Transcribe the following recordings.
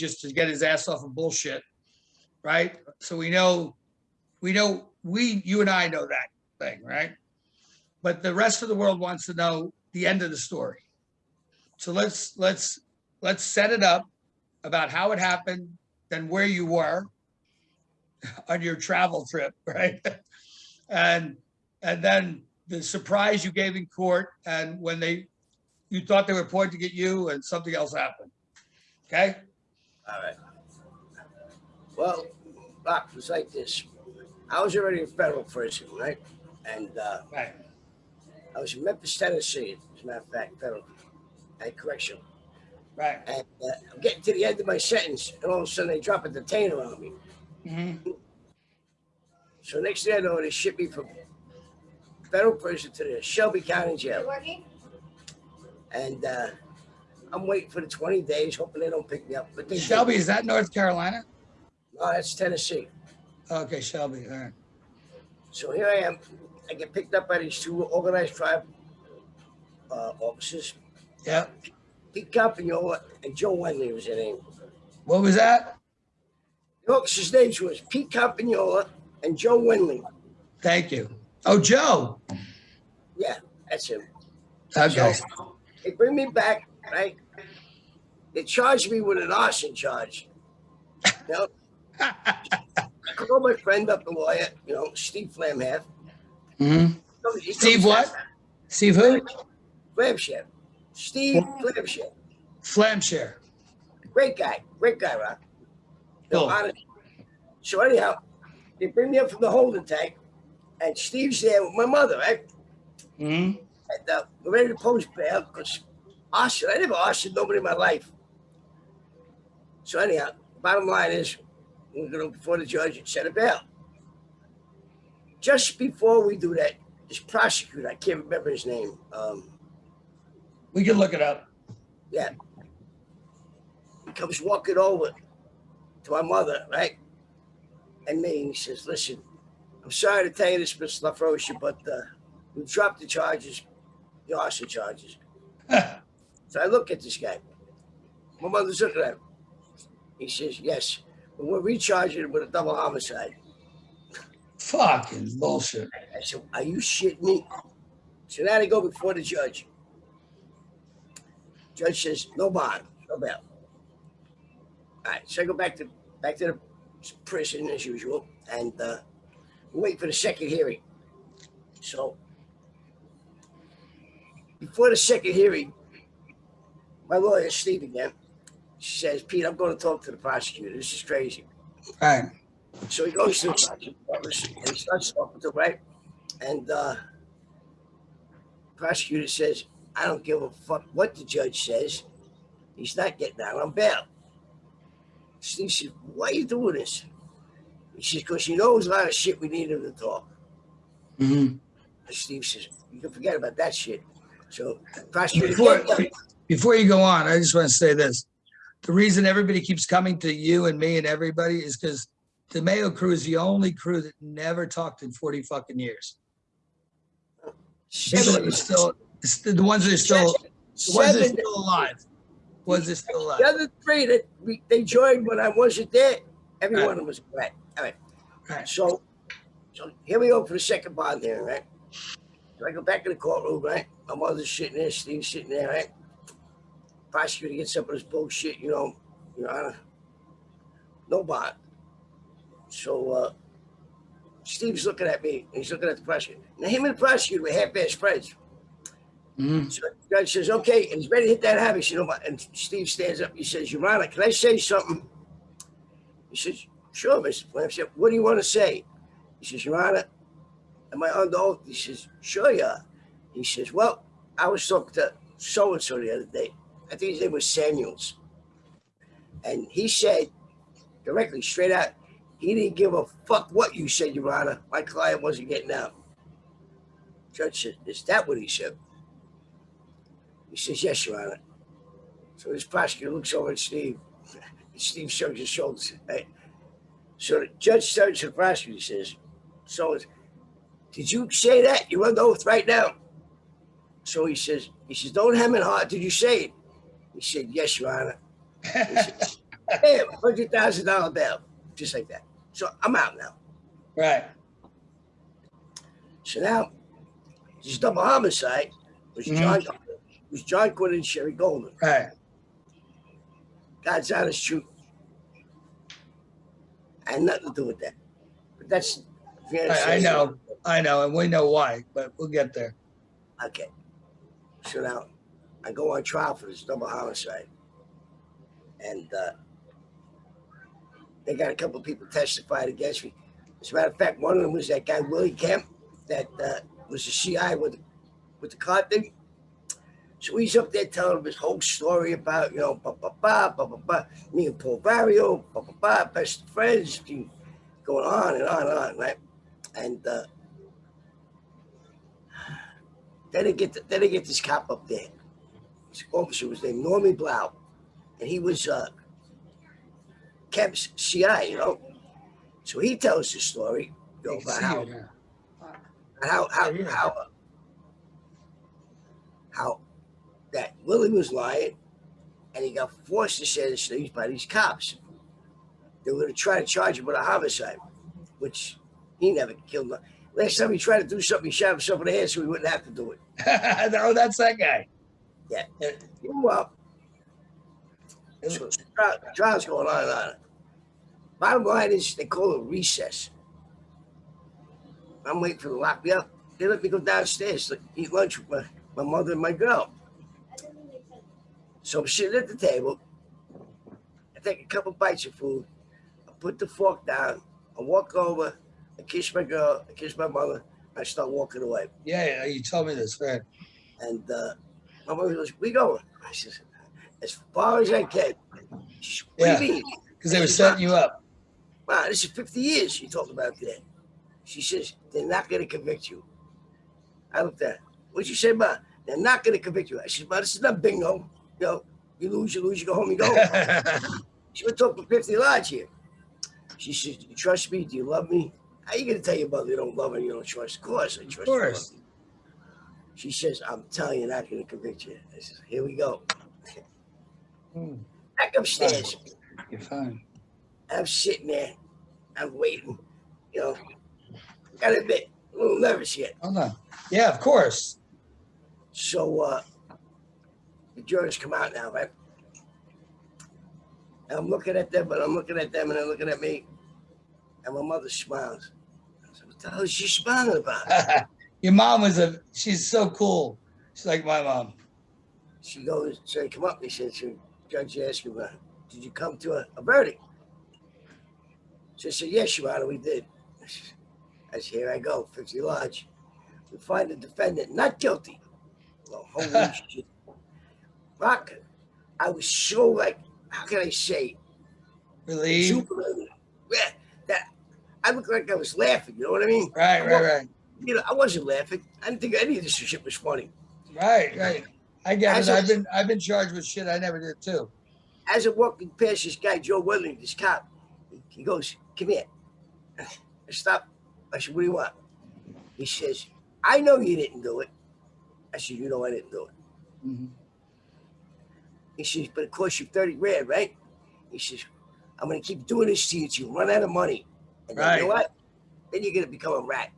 just to get his ass off of bullshit, right? So we know, we know, we, you and I know that thing, right? But the rest of the world wants to know the end of the story. So let's, let's, let's set it up about how it happened, then where you were on your travel trip, right? And, and then the surprise you gave in court and when they, you thought they were pointing at you and something else happened. Okay? All right. Well, Rock, it was like this. I was already in federal prison, right? And uh, Right. I was in Memphis, Tennessee, as a matter of fact, federal at correctional. Right. And uh, I'm getting to the end of my sentence, and all of a sudden they drop a detainer on me. Mhm. So next thing I know, they ship me from federal prison to the Shelby County Jail. And uh, I'm waiting for the 20 days, hoping they don't pick me up. But they did. Shelby, is that North Carolina? No, that's Tennessee. Okay, Shelby, all right. So here I am. I get picked up by these two organized tribe uh, officers, Yeah. Pete Campagnola and Joe Wenley was their name. What was that? The officers' names was Pete Campagnola and Joe Wenley. Thank you. Oh, Joe. Yeah, that's him. Okay. So they bring me back, right? They charged me with an arson charge. You know, I called my friend up the lawyer, you know, Steve Flamhaft. Mhm. He Steve what? back- Steve who? Flamshare. Steve Flamshare. Flamshare. Great guy, great guy, Rock. Cool. So anyhow, they bring me up from the holding tank, and Steve's there with my mother, right? Mhm. And uh, we're ready to post bail because arson, I never arsoned nobody in my life. So anyhow, bottom line is, we're going to before the judge and set a bail. Just before we do that, this prosecutor, I can't remember his name. Um, We can look it up. yeah. He comes walking over to my mother, right? And me, and he says, listen, I'm sorry to tell you this, Mr. LaFroscia, but uh, we dropped the charges, the arson charges. So I look at this guy. My mother's looking at him. He says, yes, but we're recharging him with a double homicide. Fucking bullshit. I said, are you shitting me? So now they go before the judge. Judge says, no bond, no bail. All right, so I go back to back to the prison as usual, and uh, wait for the second hearing. So before the second hearing, my lawyer, Steve again, she says, Pete, I'm going to talk to the prosecutor. This is crazy. All right. So he goes to the prosecutor's and he starts talking to him, right? And uh prosecutor says, I don't give a fuck what the judge says. He's not getting out on bail. Steve says, why are you doing this? He says, because he knows a lot of shit we need him to talk. Mhm. Steve says, you can forget about that shit. So prosecutor, Before. Before you go on, I just want to say this. The reason everybody keeps coming to you and me and everybody is because the Mayo crew is the only crew that never talked in 40 fucking years. People that are still, the the ones that are still, the ones that are still alive. Ones that are still The other three that we, they joined when I wasn't there, every one of them was right. All right. Right. So, so here we go for the second bond there, right? So I go back in the courtroom, right? My mother's sitting there, Steve's sitting there, right? Prosecutor gets up with his bullshit, you know, Your Honor. No bond. So uh, Steve's looking at me, and he's looking at the prosecutor. Now him and the prosecutor were half-ass friends. Mhm. So the judge says, okay, and he's ready to hit that habit. You know, what? and Steve stands up. He says, Your Honor, can I say something? He says, sure, Mr. Flam. said, what do you want to say? He says, Your Honor, am I under oath? He says, sure you are. He says, well, I was talking to so-and-so the other day. I think his name was Samuels. And he said directly, straight out, he didn't give a fuck what you said, Your Honor. My client wasn't getting out. Judge said, is that what he said? He says, yes, Your Honor. So this prosecutor looks over at Steve. Steve shrugs his shoulders. Right? So the judge turns to the prosecutor and says, so did you say that? You're under oath right now. So he says, he says, don't hem and heart. Did you say it? He said, yes, Your Honor. He said, thousand dollar bail, just like that. So I'm out now. Right. So now, this double homicide was Mhm. John was John Quinn and Sherry Goldman. Right. God's honest truth. I had nothing to do with that. But that's I, I know. I know, and we know why, but we'll get there. Okay. So now I go on trial for this double homicide. And uh, they got a couple of people testified against me. As a matter of fact, one of them was that guy Willie Kemp that uh, was the CI with with the car thing. So he's up there telling him his whole story about, you know, ba ba ba ba ba ba, me and Paul Barrio, ba ba ba, best friends, going on and on and on, right? And uh, then they get then they get this cop up there. Officer was named Normie Blau, and he was uh, Kemp's CI, you know. So he tells the story, you know, about how how how Yeah, how uh, how that Willie was lying, and he got forced to say these things by these cops. They were going to try to charge him with a homicide, which he never killed. Last time he tried to do something, he shot himself in the head so he wouldn't have to do it. oh, that's that guy. Yeah. Uh, Well, so the trial's going on and on. Bottom line is they call it recess. I'm waiting for them to lock me up. They let me go downstairs to eat lunch with my, my mother and my girl. So I'm sitting at the table. I take a couple bites of food. I put the fork down. I walk over. I kiss my girl. I kiss my mother. I start walking away. Yeah, yeah, you told me this, right? And uh, my mother goes, "We going?" I says, "As far as I can." Says, Yeah. do you mean? Because they were setting you up. Wow, this is 50 years she talked about that. She says, they're not going to convict you. I looked at her. What'd you say, Ma? They're not going to convict you. I said, Ma, this is not bingo. You know, you lose, you lose, you go home, you go home. She been talking 50 large here. She says, Do you trust me? Do you love me? How you gonna tell your mother you don't love her and you don't trust? Of course I trust you. course. She says, I'm telling you, not gonna convict you. I says, Here we go. Hmm, Back upstairs. You're fine. I'm sitting there. I'm waiting. You know, gotta admit, a little nervous yet. Hold on. Yeah, of course. So uh the jurors come out now, right? And I'm looking at them, but I'm looking at them and they're looking at me. And my mother smiles. I said, What the hell is she smiling about? Your mom was a, she's so cool. She's like my mom. She goes, so come up, they said to Judge asked him, uh, did you come to a, a verdict? She said, yes, Your Honor, we did. I said, here I go, 50 large. We find the defendant not guilty. Well, holy shit. Rock, I was so like, how can I say, Relieved. jubilant. Yeah, that I looked like I was laughing, you know what I mean? Right, right, right. You know, I wasn't laughing. I didn't think any of this shit was funny. Right, right. I get As it. a- I've been I've been charged with shit I never did too. as I'm walking past this guy, Joe Willing, this cop, he, goes, Come here. I stop. I said, What do you want? He says, I know you didn't do it. I said, You know I didn't do it. Mhm. He says, But it cost you 30 grand, right? He says, I'm going to keep doing this to you till you run out of money. And then, you know what? Then you're going to become a rat.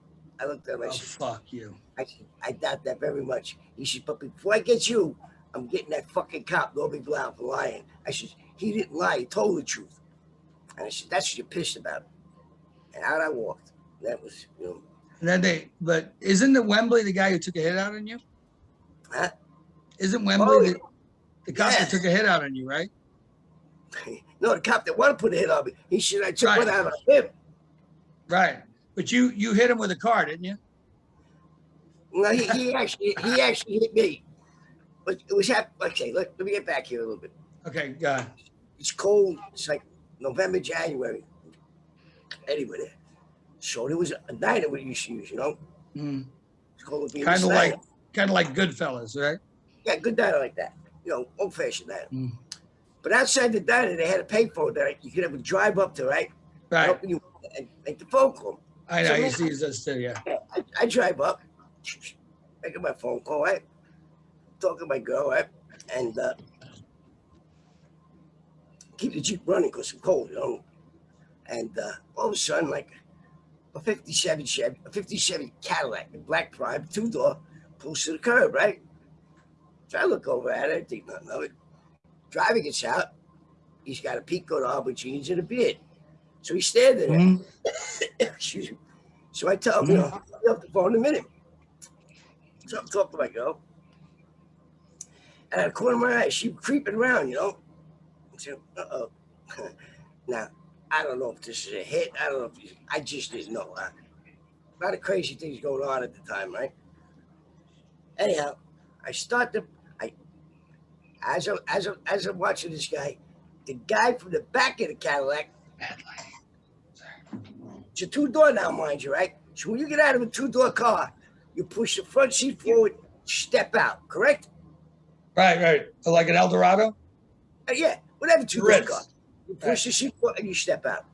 I looked at him. I Oh said, fuck you. I, I doubt that very much. He said, but before I get you, I'm getting that fucking cop, Norby Blau, for lying. I said, he didn't lie. He told the truth. And I said, that's what you're pissed about. And out I walked. That was, you know, And then they but isn't the Wembley the guy who took a hit out on you? Huh? Isn't Wembley Oh, the, the cop that took a hit out on you, right? no, the cop that wanted to put a hit on me, he said I took Right. one out on him. Right. But you you hit him with a car, didn't you? No, he, he actually he actually hit me. But it was hap- okay. Let, let me get back here a little bit. Okay, go ahead. It's cold. It's like November, January. Anyway. So there was a diner we used to use, you know. Mm. It's called Kind of like kind of like Goodfellas, right? Yeah, good diner like that. You know, old fashioned diner. Mm. But outside the diner, they had a payphone that you could have a drive up to, right? Right. Helping you and make the phone call. I know So he man- sees us too, yeah. Yeah, I, I drive up, I get my phone call, right? Talk to my girl, right? And uh, keep the Jeep running because I'm cold, you know. And uh, all of a sudden, like a 57 Chevy, a 57 Cadillac, a black prime, two door, pulls to the curb, right? So I look over at it, I think nothing of it. Driver gets out. He's got a peak coat on with jeans and a beard. So he's standing there. Mhm. Excuse me. So I tell him, mm. you know, I'll be off the phone in a minute. So I'm talking to my girl. And out of the corner of my eye, she creeping around, you know. I said, uh-oh. now, I don't know if this is a hit. I don't know if you- I just didn't know. A lot of crazy things going on at the time, right? Anyhow, I start to I as I as I, as I'm watching this guy, the guy from the back of the Cadillac it's a two door now, mind you, right? So when you get out of a two door car, you push the front seat forward, step out, correct? Right, right. Like an Eldorado? Uh, yeah, whatever two door Ritz. car. You push the seat forward and you step out.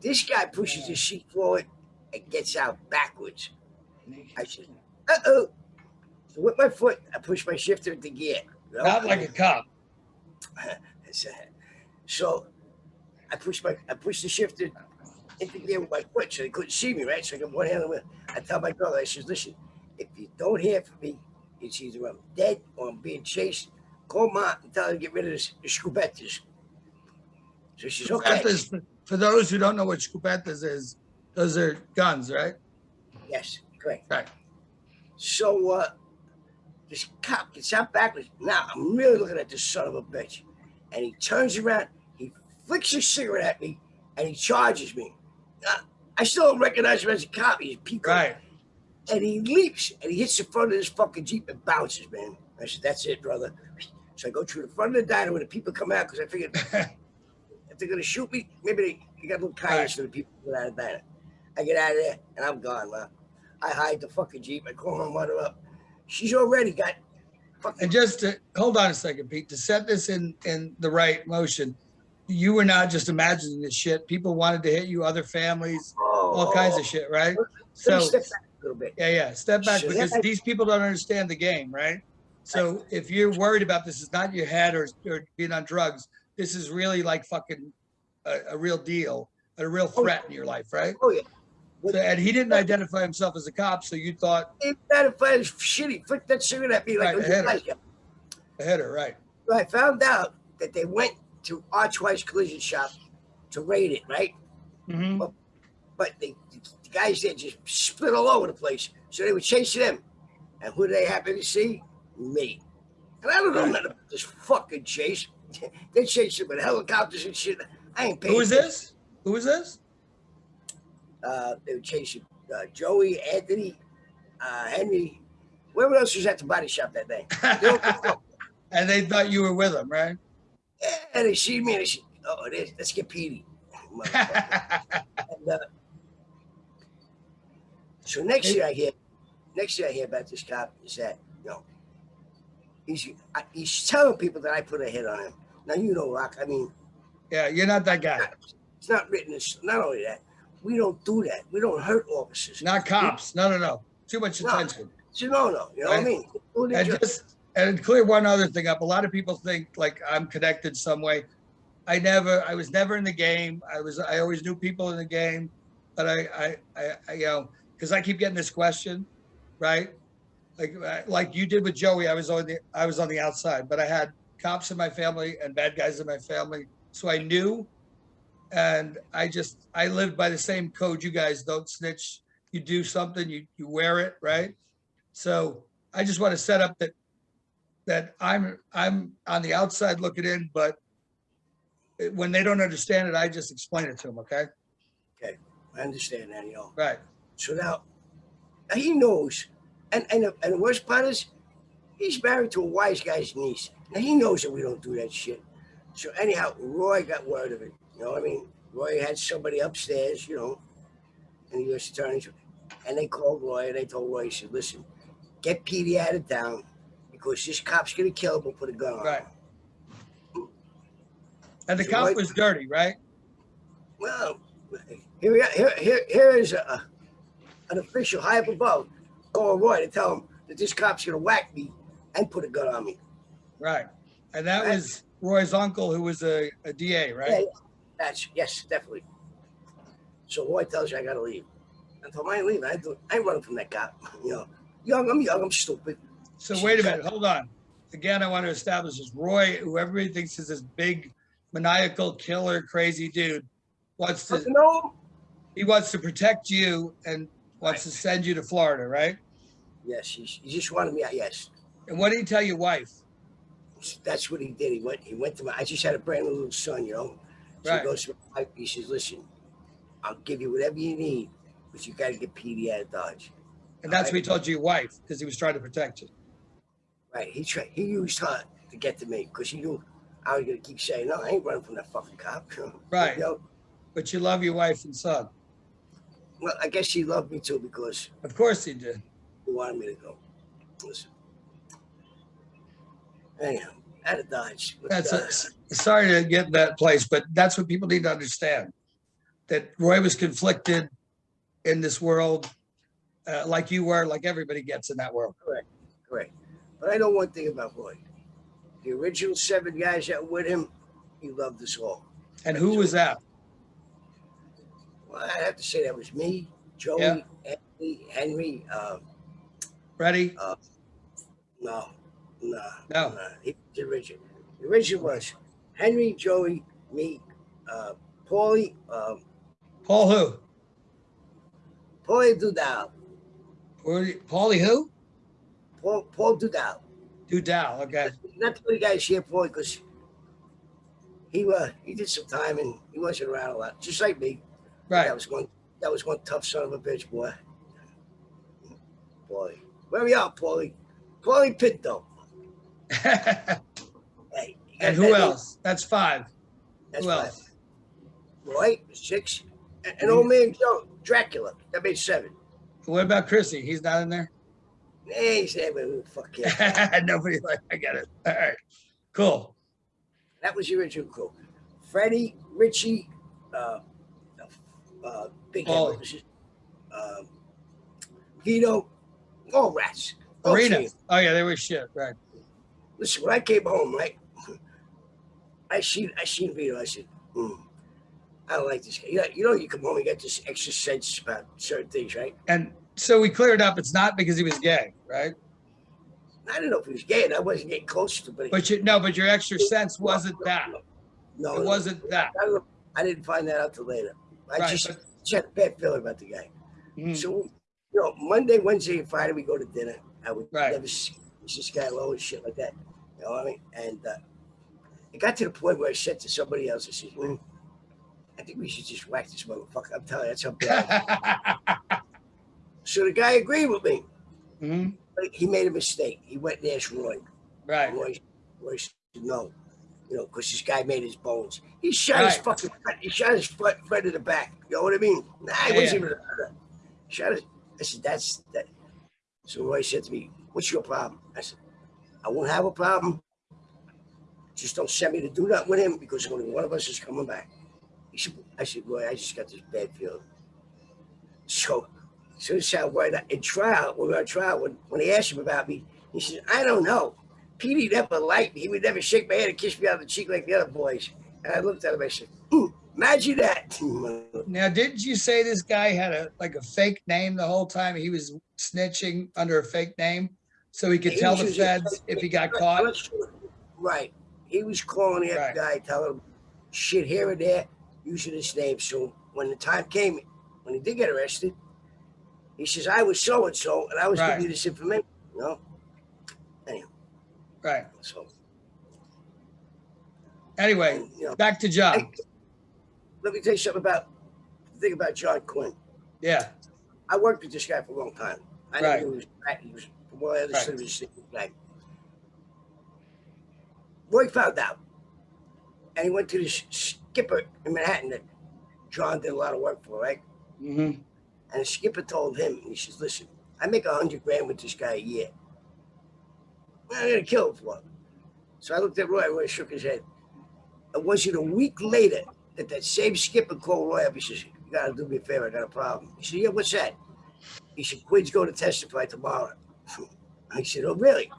This guy pushes the seat forward and gets out backwards. I said, uh oh. So with my foot, I push my shifter into gear. you know? Not like a cop. So I pushed my I pushed the shifter into gear with my foot so they couldn't see me, right? So I got one hand on. I tell my girl, I says, listen, if you don't hear from me, it's either I'm dead or I'm being chased. Call mom and tell her to get rid of this, the scubettes. So she's okay. For those who don't know what scubetas is, those are guns, right? Yes, correct. Right. So uh this cop gets out backwards. Now I'm really looking at this son of a bitch. And he turns around, he flicks his cigarette at me, and he charges me. I still don't recognize him as a cop. He's Pico. Right. And he leaps and he hits the front of this fucking Jeep and bounces, man. I said, that's it, brother. So I go through the front of the diner when the people come out because I figured if they're gonna shoot me, maybe they, they got a little kindness for the people that out of the diner. I get out of there and I'm gone, man. I hide the fucking Jeep. I call my mother up. She's already got fucking And just to hold on a second, Pete, to set this in in the right motion, you were not just imagining this shit. People wanted to hit you, other families, all oh. kinds of shit, right? So step back a little bit. yeah, yeah. Step back So because that- these people don't understand the game, right? So if you're worried about this, it's not your head or, or being on drugs. This is really like fucking a, a real deal, a real Oh, threat in your life, right? Oh yeah. So, and he didn't identify himself as a cop, so you thought If that if I was shitty, flick that cigarette at me like Right, it was I hit a nice a hitter, right? So I found out that they went to Archwise Collision Shop to raid it, right? hmm But they, the guys there just split all over the place. So they were chasing them. And who did they happen to see? Me. And I don't know nothing about this fucking chase. they chased him with helicopters and shit. I ain't paying Who is this? Who is this? Uh, they were chasing uh, Joey, Anthony, uh, Henry. Whoever else was at the body shop that day. They don't give a fuck. and they thought you were with them, right? And they see me and they say, oh, it is. Let's get Petey. And, uh, so next year I hear, next year I hear about this cop is that, you know, he's, I, he's telling people that I put a hit on him. Now, you know, Rock, I mean, yeah, you're not that guy. it's not written. It's not only that, we don't do that. We don't hurt officers. Not cops. No, no, no. Too much attention. It's a no-no. You know what I mean? And just and clear one other thing up. A lot of people think like I'm connected some way. I never. I was never in the game. I was. I always knew people in the game, but I. I. I, I you know, because I keep getting this question, right? Like uh, like you did with Joey. I was on the. I was on the outside, but I had cops in my family and bad guys in my family, so I knew. And I just I lived by the same code. You guys don't snitch. You do something. You you wear it, right? So I just want to set up that that I'm I'm on the outside looking in, but when they don't understand it, I just explain it to them. Okay, Okay, I understand that, you know. right? So now, now he knows, and and the, and the worst part is, he's married to a wise guy's niece. Now he knows that we don't do that shit. So anyhow, Roy got word of it. You know what I mean? Roy had somebody upstairs, you know, and the U.S. attorney, and they called Roy and they told Roy, he said, "Listen, get Petey out of town because this cop's gonna kill him and put a gun on." Right. him." And the So cop what- was dirty, right? Well, here we are. Here, here, here is a, an official high up above calling Roy to tell him that this cop's gonna whack me and put a gun on me. Right. And that Right. was Roy's uncle who was a, a DA, Yeah, right? yeah. That's, yes, definitely. So Roy tells you I gotta leave. I told him I ain't leaving. I, do, I ain't running from that cop. You know, young, I'm young, I'm stupid. So wait a minute, hold on. Again, I want to establish this. Roy, who everybody thinks is this big maniacal killer, crazy dude, wants to, know, he wants to protect you and wants to send you to Florida, right? yes, he, he just wanted me out. Yes, And what did he tell your wife? that's what he did. He went. He went to my. I just had a brand new little son. You know, so Right. he goes to my wife. He says, "Listen, I'll give you whatever you need, but you got to get Petey out of Dodge." And that's what he told your wife because he was trying to protect you. Right. He tried. He used her to get to me because he knew I was gonna keep saying, "No, I ain't running from that fucking cop." Right. You know? But you love your wife and son. Well, I guess he loved me too because Of course he did. he wanted me to go. Listen. Anyhow, out of Dodge. That's uh, a, sorry to get in that place, but that's what people need to understand. That Roy was conflicted in this world, uh, like you were, like everybody gets in that world. Correct. Correct. But I know one thing about Roy. The original seven guys that were with him, he loved us all. And who was that? Well, I have to say that was me, Joey, Yeah. Anthony, Henry. Um, Ready? no, no, No. no. He was the original. The original was Henry, Joey, me, uh, Paulie, um, Paul who? Paulie Dordal, Paulie who? Paul, Paul Dordal. Dordal, okay. Not the only guys here, Paulie, because he uh, he did some time and he wasn't around a lot, just like me. Right. That was one. That was one tough son of a bitch, boy. Paulie, where we at, Paulie? Paulie Pinto. Hey, And that who name? else? That's five. That's Who five. else? Roy, six. And, and old man Joe, Dracula. That made seven. What about Chrissy? He's not in there? Hey, seven. Fuck yeah. Nobody like, I got it. All right. Cool. that was your original crew. Freddie, Richie, uh, uh, Big Head, Oh. what was his- um, Vito, all rats. All Arena. team. Oh yeah, they were shit. Right. Listen, when I came home, right, I seen I seen Vito. I said, hmm, I don't like this guy. You know, you know, you come home, you get this extra sense about certain things, right? And so we cleared up. It's not because he was gay, right? I don't know if he was gay, and I wasn't getting close to, but But you no, but your extra sense wasn't that. No, It wasn't that. I, didn't find that out till later. I Right. just, just had a bad feeling about the guy. Mhm. So, you know, Monday, Wednesday, and Friday, we go to dinner. I would Right. never see this guy low and shit like that. You know what I mean? And uh, it got to the point where I said to somebody else, I said, "Hmm, I think we should just whack this motherfucker. I'm telling you, that's how bad. so the guy agreed with me. Mhm. But he made a mistake. He went and asked Roy. Right. Roy, Roy said no. You know, because this guy made his bones. He shot his Right. fucking friend. He shot his friend in the back. You know what I mean? Nah, he Yeah, wasn't even. Shot his. I said, that's that. So Roy said to me, What's your problem? I said, I won't have a problem. Just don't send me to do that with him because only one of us is coming back. He said, I said, Roy, I just got this bad feeling. So, how Roy, in trial, when we were on trial, when, when he asked him about me, he said, I don't know. Petey never liked me. He would never shake my hand and kiss me on the cheek like the other boys. And I looked at him, I said, "Hmm, imagine that. Now, didn't you say this guy had a like a fake name the whole time? He was snitching under a fake name, so he could He tell the feds if he got caught. Right. He was calling that Right. guy, telling him shit here and there, using his name. So when the time came, when he did get arrested, he says, I was so and so, and I was Right. giving you this information. You know? Right. So, Anyway, and, you know, back to John. Hey, let me tell you something about the thing about John Quinn. Yeah. I worked with this guy for a long time. I Right. knew he was, he was from what I understood, he was guy. Roy found out, and he went to this skipper in Manhattan that John did a lot of work for, right? hmm And the skipper told him, he says, "Listen, I make a hundred grand with this guy a year. I'm gonna kill him for it." So I looked at Roy. Roy shook his head. And was it a week later that that same skipper called Roy up? He says, "You gotta do me a favor. I got a problem." He said, "Yeah, what's that?" He said, "Quinn's going to testify tomorrow." I said, "Oh, really?"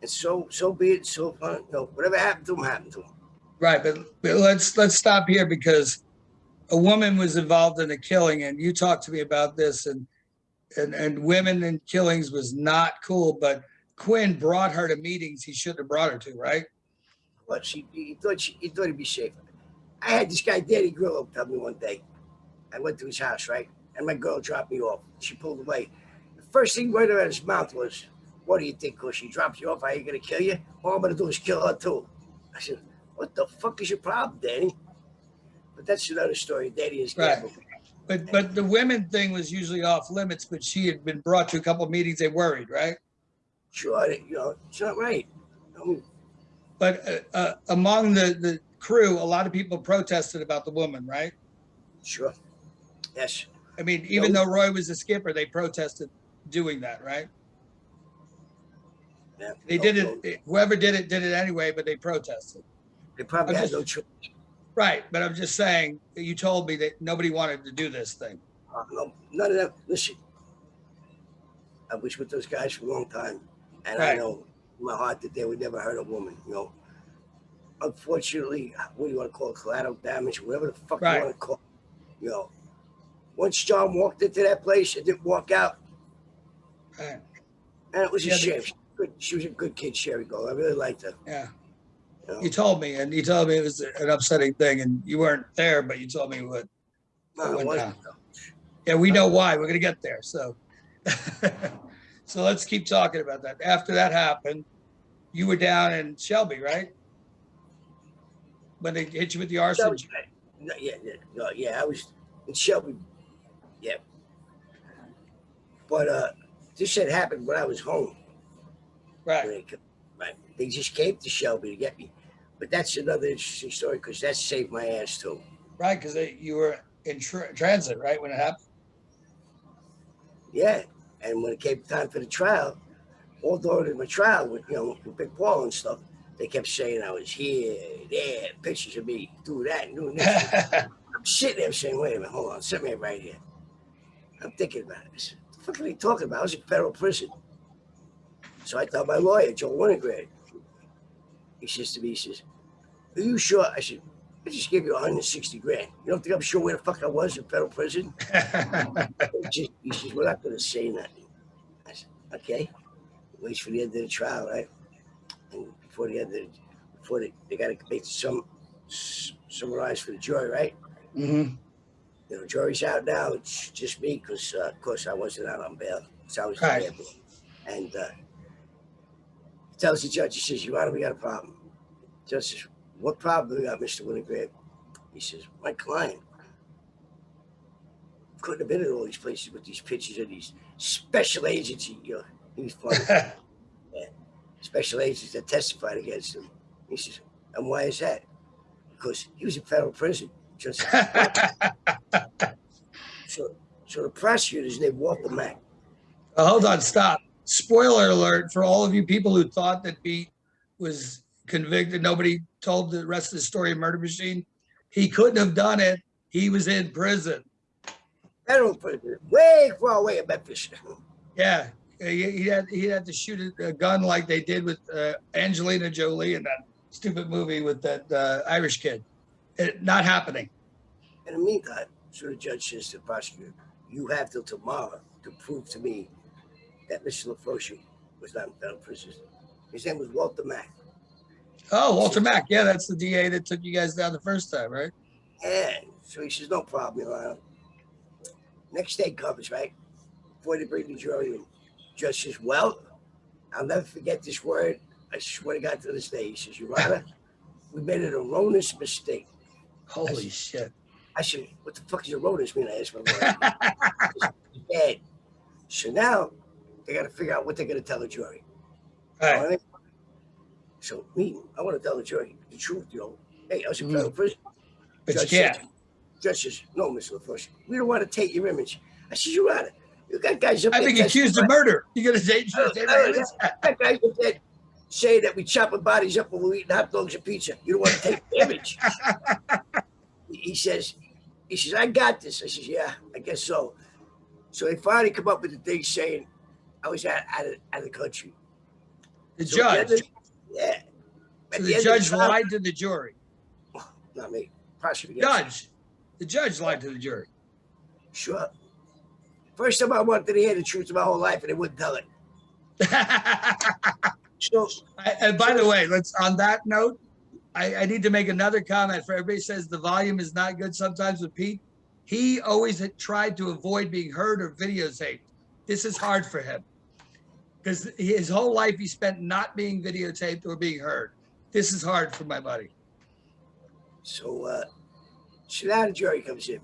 And so, so be it. So, you know, whatever happened to him, happened to him. Right, but, but let's, let's stop here because a woman was involved in a killing and you talked to me about this and, and, and women in killings was not cool, but Quinn brought her to meetings he shouldn't have brought her to, right? What she, he thought she, he thought he'd be safe. I had this guy, Danny Grillo, tell me one day. I went to his house, right? And my girl dropped me off. She pulled away. The first thing right out of his mouth was, What do you think? Because she drops you off, I ain't gonna kill you? All I'm gonna do is kill her too. I said, What the fuck is your problem, Danny? But that's another story. Danny is Right. gamble. But, but the women thing was usually off limits, but she had been brought to a couple of meetings, they worried, right? Sure, you know, it's not right. Mean, But uh, uh, among the, the crew, a lot of people protested about the woman, right? sure. Yes. I mean, even though Roy was the skipper, they protested doing that, right? Yeah. They No, did no, it, whoever did it, did it anyway, but they protested. They probably I'm had just- no choice. Right, but I'm just saying, you told me that nobody wanted to do this thing. Uh, no, none of that. Listen, I was with those guys for a long time, and I know in my heart that they would never hurt a woman. You know, unfortunately, what do you want to call it? Collateral damage, whatever the fuck Right. you want to call. it. You know, once John walked into that place and didn't walk out, Right, and it was a Yeah, the- shame. She, she was a good kid, Sherry Gold. I really liked her. Yeah, You you told me, and you told me it was an upsetting thing, and you weren't there, but you told me what. No, it went. Yeah, we know why. We're gonna get there, so. So let's keep talking about that. After that happened, you were down in Shelby, right? When they hit you with the arson, Shelby, no, yeah, yeah, no, yeah, I was in Shelby. Yeah. But uh this had happened when I was home. right? Right. They just came to Shelby to get me. But that's another interesting story because that saved my ass too. Right, because you were in tra- transit, right, when it happened? Yeah. And when it came time for the trial, all during my trial with you know with Big Paul and stuff, they kept saying I was here, there, pictures of me, do that, and doing this. I'm sitting there saying, wait a minute, hold on, sit me right here. I'm thinking about said, What the fuck are they talking about? I was in federal prison. So I told my lawyer, Joe Winograd. He says to me, he says, Are you sure? I said, I just gave you 160 grand. You don't think I'm sure where the fuck I was in federal prison? He just- he says, We're not gonna say nothing. I said, Okay. Waits for the end of the trial, right? And before the end of the, before they, they gotta make some summarize for the jury, right? Mm -hmm. you know, jury's out now. It's just me because, uh, of course, I wasn't out on bail. So I was Right. And uh, he tells the judge, he says, Your Honor, we got a problem. Says, What problem do we got, Mr. Winograd? He says, My client couldn't have been in all these places with these pictures of these special agents. He, you know, he was funny. special agents that testified against him. He says, And why is that? Because he was in federal prison. Says, so, so the prosecutor's named Walter Mack. Uh, hold on, stop. Spoiler alert for all of you people who thought that Pete was convicted. Nobody told the rest of the story of Murder Machine. He couldn't have done it. He was in prison. Federal prison, way far away in Memphis. Yeah, he, had he had to shoot a, gun like they did with uh, Angelina Jolie in that stupid movie with that uh, Irish kid. It, not happening. In the meantime, so the judge says to the prosecutor, "You have till tomorrow to prove to me that Mr. LaFroche was not in federal prison." His name was Walter Mack. Oh, Walter Mack. Yeah, that's the DA that took you guys down the first time, right? Yeah. so he says, "No problem, Your Honor." Next day comes, right? Before they bring the jury in, judge says, "Well, I'll never forget this word. I swear to God to this day." He says, "Your Honor, we made an erroneous mistake." Holy shit. I said, "What the fuck is erroneous mean?" I asked my. It's bad. So now they got to figure out what they're going to tell the jury. All right. So me, I want to tell the jury the truth. You know, hey, I was in federal prison. But you Judge can't. says- Judge says, "No, Mr. LaFosse, we don't want to take your image." I said, "You're right. You got guys up I've been accused of murder. You say, Oh, say oh, uh, uh, you guys up there saying that we chopping bodies up when we're eating hot dogs and pizza. You don't want to take the image." he says, "He says I got this." I says, "Yeah, I guess so." So they finally come up with the thing saying I was out, out, of, out of the country. The So judge, the end of- Yeah. So the the judge trial- lied to the jury. Not me. Prosecutor. Judge, the judge lied to the jury. Sure. First time I wanted to hear the truth of my whole life and they wouldn't tell it. So I- And by the way, let's, on that note, I, I need to make another comment for everybody says the volume is not good sometimes with Pete. He always had tried to avoid being heard or videotaped. This is hard for him. Because his whole life he spent not being videotaped or being heard. This is hard for my buddy. so uh so now the jury comes in.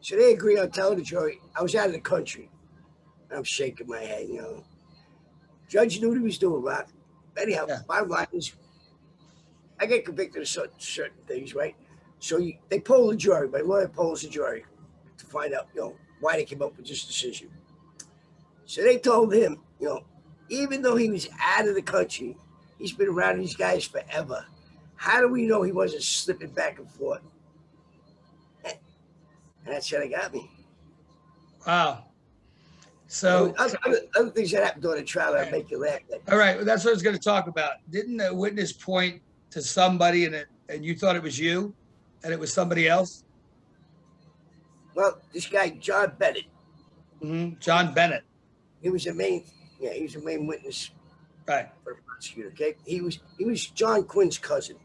So they agree on telling the jury I was out of the country. I'm shaking my head, you know. Judge knew what he was doing, Rock. Anyhow, Yeah. bottom line is I get convicted of certain, certain things, right? So you, they poll the jury. My lawyer polls the jury to find out, you know, why they came up with this decision. So they told him, you know, even though he was out of the country, he's been around these guys forever. How do we know he wasn't slipping back and forth? And that's how they got me. Wow. So, other, other, other things that happened during the trial that make you laugh. All right, that's what I was going to talk about. Didn't a witness point to somebody and it, and you thought it was you and it was somebody else? well, this guy John Bennett, Mhm. John Bennett. he was the main, yeah, he was the main witness Right. for the prosecutor. Okay, he was he was John Quinn's cousin.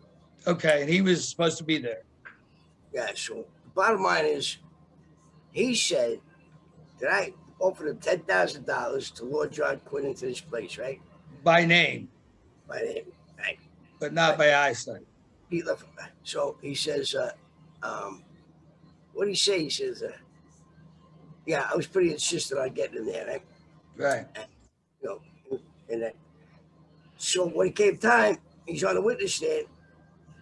Okay. And he was supposed to be there. Yeah. So the bottom line is, he said that I offered him ten thousand dollars to lure John Quinn into this place, right? by name, By name, right? but not by eyesight. He left. So he says, uh, um, what do you say? He says, uh, yeah, I was pretty insistent on getting in there, right? Right. You know, and that. So when it came time, he's on the witness stand.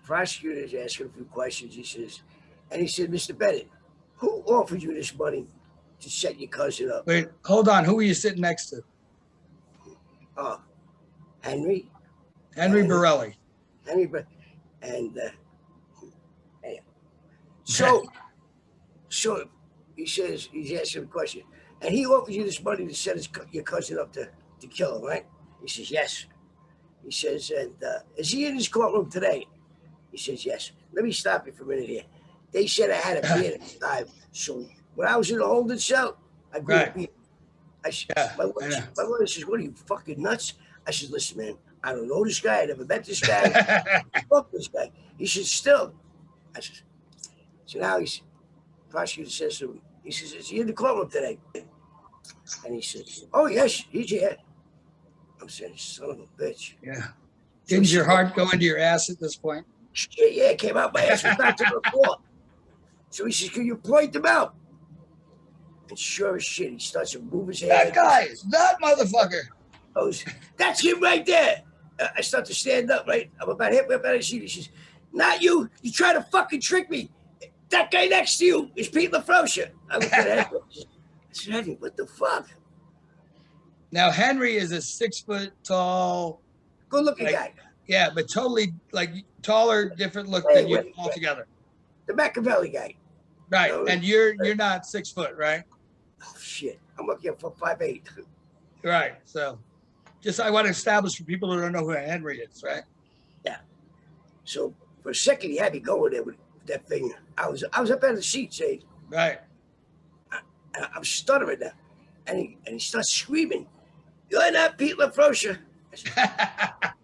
Prosecutor's asking a few questions. He says, and he said, Mr. Bennett, who offered you this money to set your cousin up? Wait, hold on. Who were you sitting next to? Oh, Henry, Henry. Borelli. Henry, Bre- and uh, anyhow. so, so he says he's asking a question, and he offers you this money to set his, your cousin up to to kill him, right? He says yes. He says, and uh, is he in his courtroom today? He says yes. Let me stop you for a minute here. They said I had a beard at the time, so when I was in the holding cell, I grew Right. a beard. I said, Yeah, my, I lawyer, my lawyer says, "What are you fucking nuts?" I said, "Listen, man, I don't know this guy. I never met this guy. Fuck this guy. He said, still. I said, so now he's, prosecutor says to him, he says, is he in the courtroom today? And he says, oh, yes, he's here. I'm saying, son of a bitch. yeah. Didn't your heart go into your ass at this point? Shit, yeah, it came out my ass was back to the floor. So he says, can you point them out? And sure as shit, he starts to move his That hand. guy, that motherfucker. goes, that's him right there. Uh, I start to stand up, right? I'm about halfway up out of the seat. He says, not you. You try to fucking trick me. That guy next to you is Pete LaFroscia. I looked at. I said, Henry, what the fuck? Now Henry is a six foot tall, Good looking Like- guy. yeah, but totally like taller, different look Hey, than you wait, altogether. The Machiavelli guy. Right. No. And you're you're not six foot, right? Oh, shit. I'm looking for five eight. Right. So just I want to establish for people who don't know who Henry is, right? Yeah. So for a second, he had me going there with that thing. I was I was up out of the seat saying, Right. and I'm stuttering now. And he, and he starts screaming, You're not Pete said,